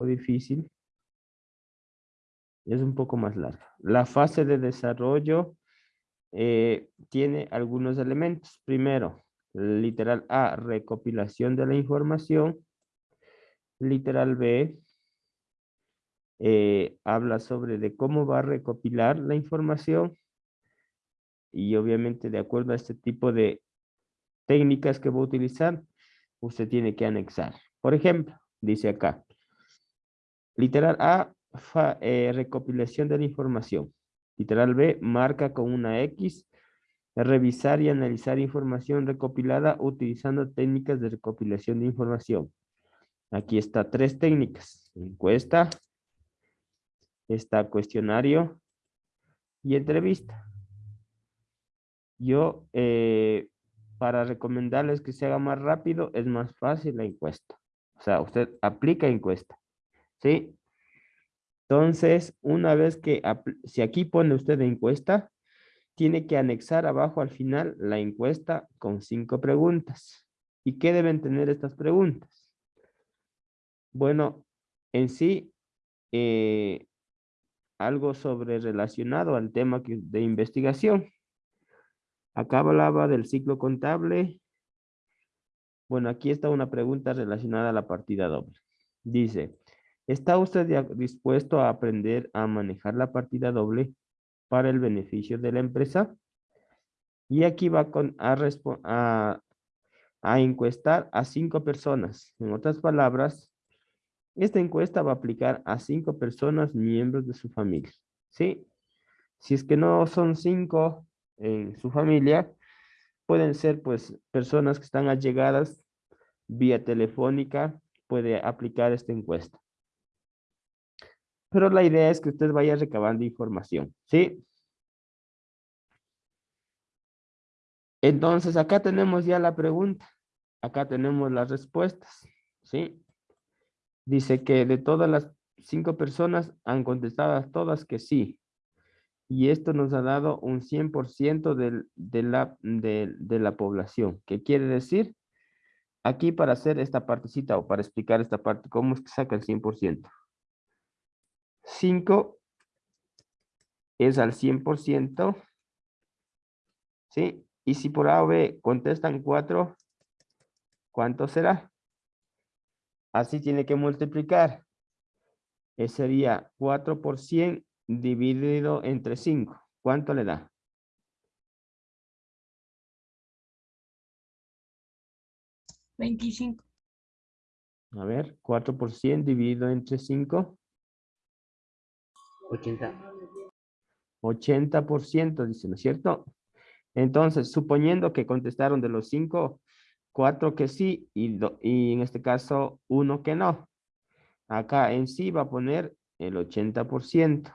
difícil. Es un poco más larga. La fase de desarrollo eh, tiene algunos elementos. Primero, literal A, recopilación de la información. Literal B, eh, habla sobre de cómo va a recopilar la información y obviamente de acuerdo a este tipo de técnicas que va a utilizar, usted tiene que anexar. Por ejemplo, dice acá, literal A, eh, recopilación de la información. Literal B, marca con una X, revisar y analizar información recopilada utilizando técnicas de recopilación de información. Aquí está tres técnicas, encuesta, está cuestionario y entrevista. Yo, eh, para recomendarles que se haga más rápido, es más fácil la encuesta. O sea, usted aplica encuesta. ¿Sí? Entonces, una vez que, si aquí pone usted encuesta, tiene que anexar abajo al final la encuesta con cinco preguntas. ¿Y qué deben tener estas preguntas? Bueno, en sí, eh, algo sobre relacionado al tema de investigación. Acá hablaba del ciclo contable. Bueno, aquí está una pregunta relacionada a la partida doble. Dice, ¿está usted dispuesto a aprender a manejar la partida doble para el beneficio de la empresa? Y aquí va con, a, a, encuestar a cinco personas. En otras palabras, esta encuesta va a aplicar a cinco personas miembros de su familia. ¿Sí? Si es que no son cinco en su familia, pueden ser pues personas que están allegadas vía telefónica, puede aplicar esta encuesta. Pero la idea es que usted vaya recabando información, ¿sí? Entonces, acá tenemos ya la pregunta. Acá tenemos las respuestas, ¿sí? Dice que de todas las cinco personas han contestado todas que sí. Y esto nos ha dado un 100% de, de, la, de, de la población. ¿Qué quiere decir? Aquí para hacer esta partecita o para explicar esta parte, ¿cómo es que saca el 100%? 5 es al 100%. ¿Sí? Y si por A o B contestan 4, ¿cuánto será? Así tiene que multiplicar. Ese sería 4 por 100 dividido entre 5. ¿Cuánto le da? Veinticinco. A ver, 4 por 100 dividido entre 5. 80. 80%, dice, ¿no es cierto? Entonces, suponiendo que contestaron de los 5, cuatro que sí y, y en este caso uno que no. Acá en sí va a poner el 80%.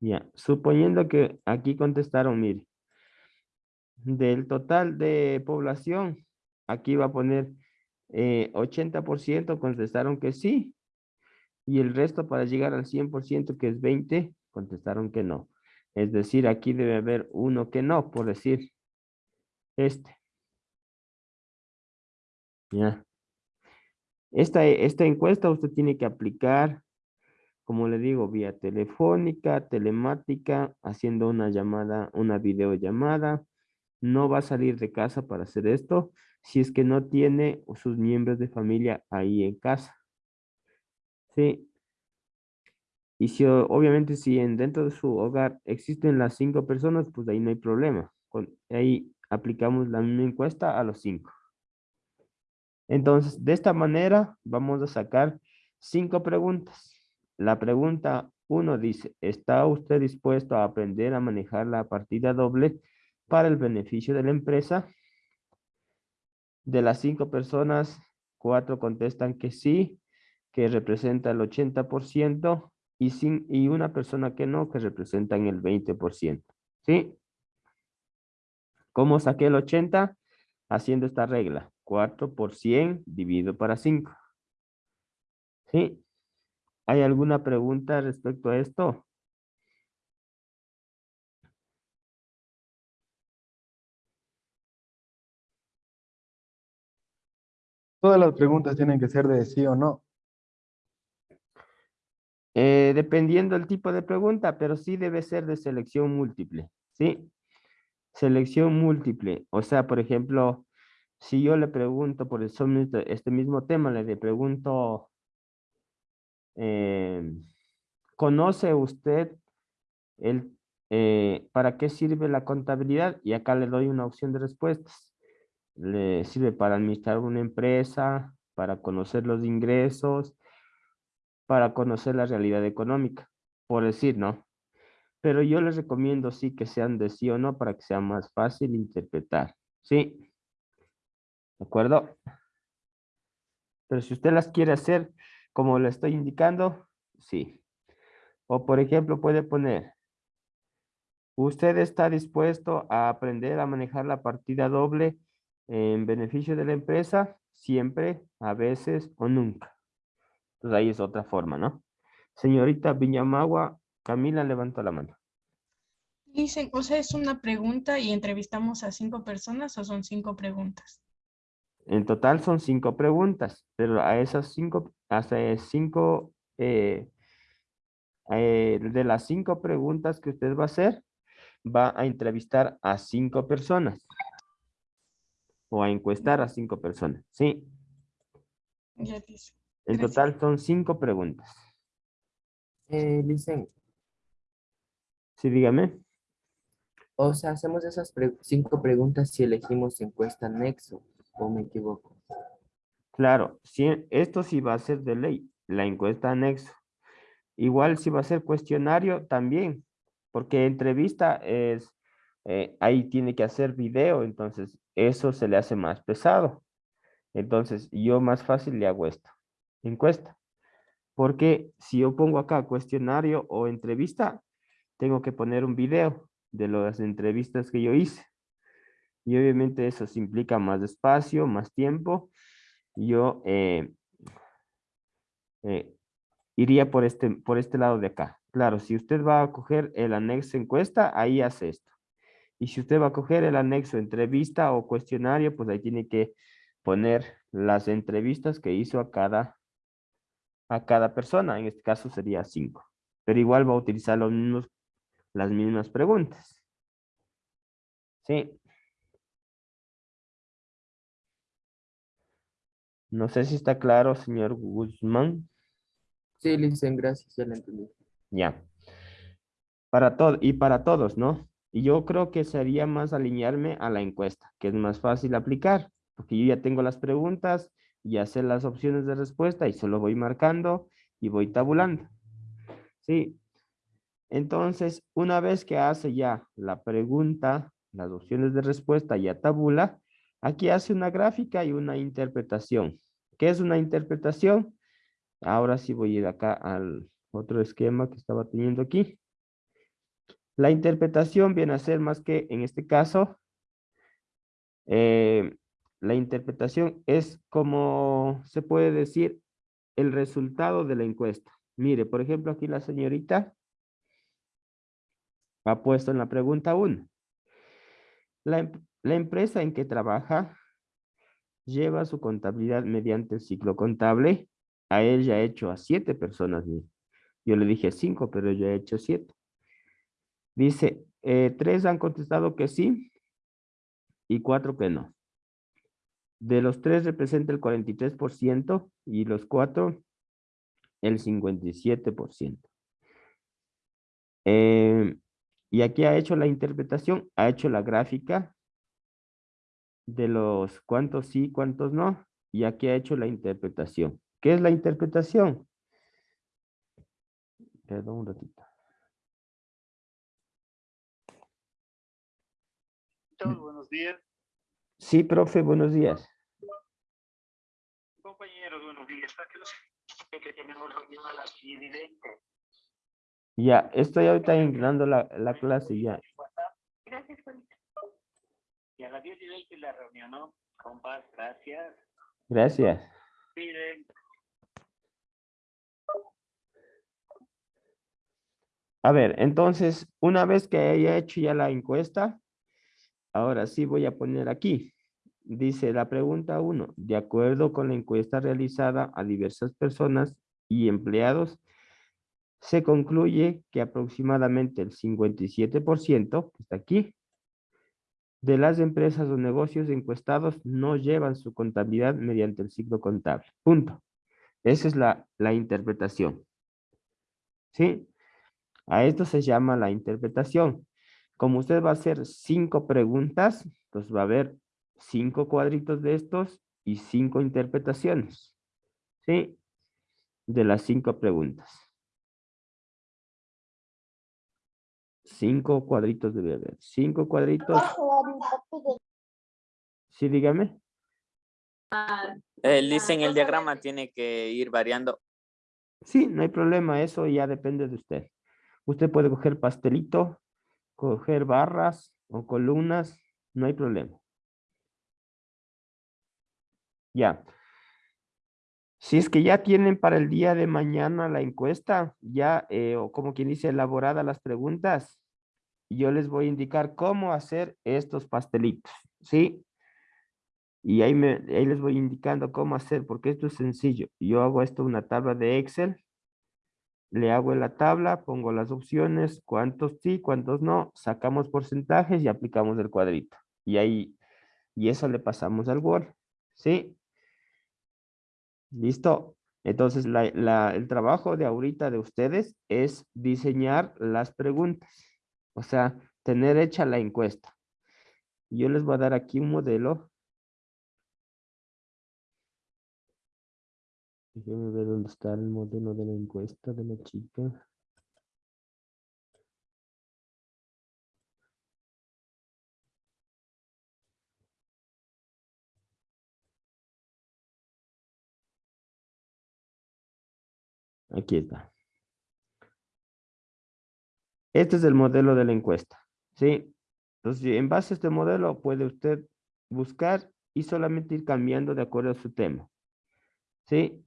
Ya, suponiendo que aquí contestaron, mire, del total de población, aquí va a poner eh, 80% contestaron que sí y el resto para llegar al 100% que es 20, contestaron que no. Es decir, aquí debe haber uno que no, por decir este. Ya. Esta, esta encuesta usted tiene que aplicar, como le digo, vía telefónica, telemática, haciendo una llamada, una videollamada. No va a salir de casa para hacer esto si es que no tiene sus miembros de familia ahí en casa. Sí. Y si obviamente si en, dentro de su hogar existen las cinco personas, pues ahí no hay problema. Ahí aplicamos la misma encuesta a los cinco. Entonces, de esta manera vamos a sacar cinco preguntas. La pregunta uno dice, ¿está usted dispuesto a aprender a manejar la partida doble para el beneficio de la empresa? De las cinco personas, cuatro contestan que sí, que representa el 80%, y, sin, y una persona que no, que representan el 20%. ¿Sí? ¿Cómo saqué el 80? Haciendo esta regla. 4 por 100 dividido para 5. ¿Sí? ¿Hay alguna pregunta respecto a esto? Todas las preguntas tienen que ser de sí o no. Eh, dependiendo del tipo de pregunta, pero sí debe ser de selección múltiple, ¿sí? Selección múltiple. O sea, por ejemplo, si yo le pregunto por este mismo tema, le pregunto, eh, ¿conoce usted el, eh, para qué sirve la contabilidad? Y acá le doy una opción de respuestas. Le sirve para administrar una empresa, para conocer los ingresos, para conocer la realidad económica, por decir, ¿no? Pero yo les recomiendo sí que sean de sí o no para que sea más fácil interpretar, ¿sí? ¿De acuerdo? Pero si usted las quiere hacer como le estoy indicando, sí. O por ejemplo puede poner, ¿usted está dispuesto a aprender a manejar la partida doble en beneficio de la empresa? Siempre, a veces o nunca. Entonces ahí es otra forma, ¿no? Señorita Viñamagua, Camila levantó la mano. Dicen, o sea, es una pregunta y entrevistamos a cinco personas o son cinco preguntas. En total son cinco preguntas, pero a esas cinco, hasta cinco, eh, eh, de las cinco preguntas que usted va a hacer, va a entrevistar a cinco personas. O a encuestar a cinco personas, ¿sí? Ya dice. En total son cinco preguntas. Eh, dicen, Sí, dígame. o sea, hacemos esas pre- cinco preguntas si elegimos encuesta nexo, o me equivoco. Claro, si, esto sí va a ser de ley, la encuesta anexo. Igual si va a ser cuestionario también, porque entrevista es, eh, ahí tiene que hacer video, entonces eso se le hace más pesado. Entonces yo más fácil le hago esto, encuesta. Porque si yo pongo acá cuestionario o entrevista, tengo que poner un video de las entrevistas que yo hice. Y obviamente eso implica más espacio, más tiempo. Yo eh, eh, iría por este, por este lado de acá. Claro, si usted va a coger el anexo encuesta, ahí hace esto. Y si usted va a coger el anexo entrevista o cuestionario, pues ahí tiene que poner las entrevistas que hizo a cada, a cada persona. En este caso sería cinco. Pero igual va a utilizar los mismos, las mismas preguntas. Sí. No sé si está claro, señor Guzmán. Sí, dicen, gracias, ya entendí. Ya. Para todo y para todos, ¿no? Y yo creo que sería más alinearme a la encuesta, que es más fácil aplicar, porque yo ya tengo las preguntas, ya sé las opciones de respuesta y solo voy marcando y voy tabulando. Sí. Entonces, una vez que hace ya la pregunta, las opciones de respuesta ya tabula, aquí hace una gráfica y una interpretación. ¿Qué es una interpretación? Ahora sí voy a ir acá al otro esquema que estaba teniendo aquí. La interpretación viene a ser más que, en este caso, eh, la interpretación es como se puede decir el resultado de la encuesta. Mire, por ejemplo, aquí la señorita ha puesto en la pregunta 1. La, em- la empresa en que trabaja lleva su contabilidad mediante el ciclo contable. A él ya ha hecho a siete personas. Yo le dije cinco, pero yo he hecho siete. Dice, eh, tres han contestado que sí y cuatro que no. De los tres representa el 43% y los cuatro el 57%. Eh, y aquí ha hecho la interpretación, ha hecho la gráfica de los cuántos sí, cuántos no, y aquí ha hecho la interpretación. ¿Qué es la interpretación? Perdón un ratito. Buenos días. Sí, profe, buenos días. Compañeros, buenos días. Aquí los que tenemos reunión a las 10 y 20. Ya, estoy ahorita ingresando la, la clase ya. Gracias, Juanita. Y a las 10 y 20 la reunión, ¿no? Compas, gracias. Gracias. Miren, A ver, entonces, una vez que haya hecho ya la encuesta, ahora sí voy a poner aquí. dice la pregunta uno, de acuerdo con la encuesta realizada a diversas personas y empleados, se concluye que aproximadamente el 57%, que está aquí, de las empresas o negocios encuestados no llevan su contabilidad mediante el ciclo contable. Punto. Esa es la, la interpretación. ¿Sí? A esto se llama la interpretación. Como usted va a hacer cinco preguntas, pues va a haber cinco cuadritos de estos y cinco interpretaciones. ¿Sí? De las cinco preguntas. Cinco cuadritos debe haber. Cinco cuadritos. Sí, dígame. Él dice en el diagrama tiene que ir variando. Sí, no hay problema. Eso ya depende de usted. Usted puede coger pastelito, coger barras o columnas. No hay problema. Ya. Si es que ya tienen para el día de mañana la encuesta, ya, eh, o como quien dice, elaborada las preguntas, yo les voy a indicar cómo hacer estos pastelitos, ¿sí? Y ahí, me, ahí les voy indicando cómo hacer, porque esto es sencillo. Yo hago esto una tabla de Excel, le hago en la tabla, pongo las opciones, cuántos sí, cuántos no, sacamos porcentajes y aplicamos el cuadrito. Y ahí, y eso le pasamos al Word, ¿sí? ¿Listo? Entonces, el trabajo de ahorita de ustedes es diseñar las preguntas. O sea, tener hecha la encuesta. Yo les voy a dar aquí un modelo. Déjenme ver dónde está el modelo de la encuesta de la chica. Aquí está. Este es el modelo de la encuesta, ¿sí? Entonces, en base a este modelo puede usted buscar y solamente ir cambiando de acuerdo a su tema, ¿sí?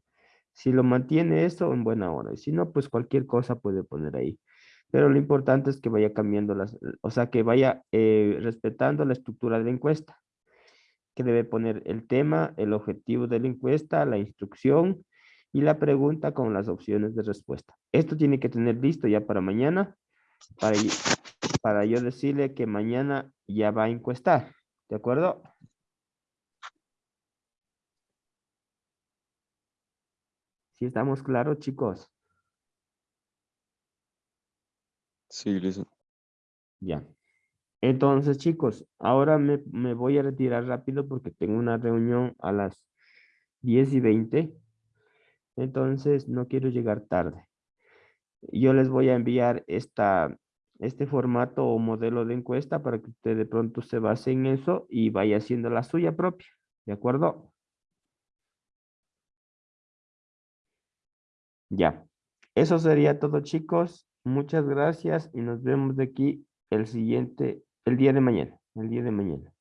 Si lo mantiene esto, en buena hora. Y si no, pues cualquier cosa puede poner ahí. Pero lo importante es que vaya cambiando las, o sea, que vaya eh, respetando la estructura de la encuesta. Que debe poner el tema, el objetivo de la encuesta, la instrucción y la pregunta con las opciones de respuesta. Esto tiene que tener listo ya para mañana para, para yo decirle que mañana ya va a encuestar. ¿De acuerdo? ¿Sí estamos claros, chicos? Sí, listo. Ya. Entonces, chicos, ahora me, me, voy a retirar rápido porque tengo una reunión a las 10 y 20. Entonces, no quiero llegar tarde yo les voy a enviar esta, este formato o modelo de encuesta para que usted de pronto se base en eso y vaya haciendo la suya propia. ¿De acuerdo? Ya. Eso sería todo, chicos. Muchas gracias y nos vemos de aquí el siguiente, el día de mañana. El día de mañana.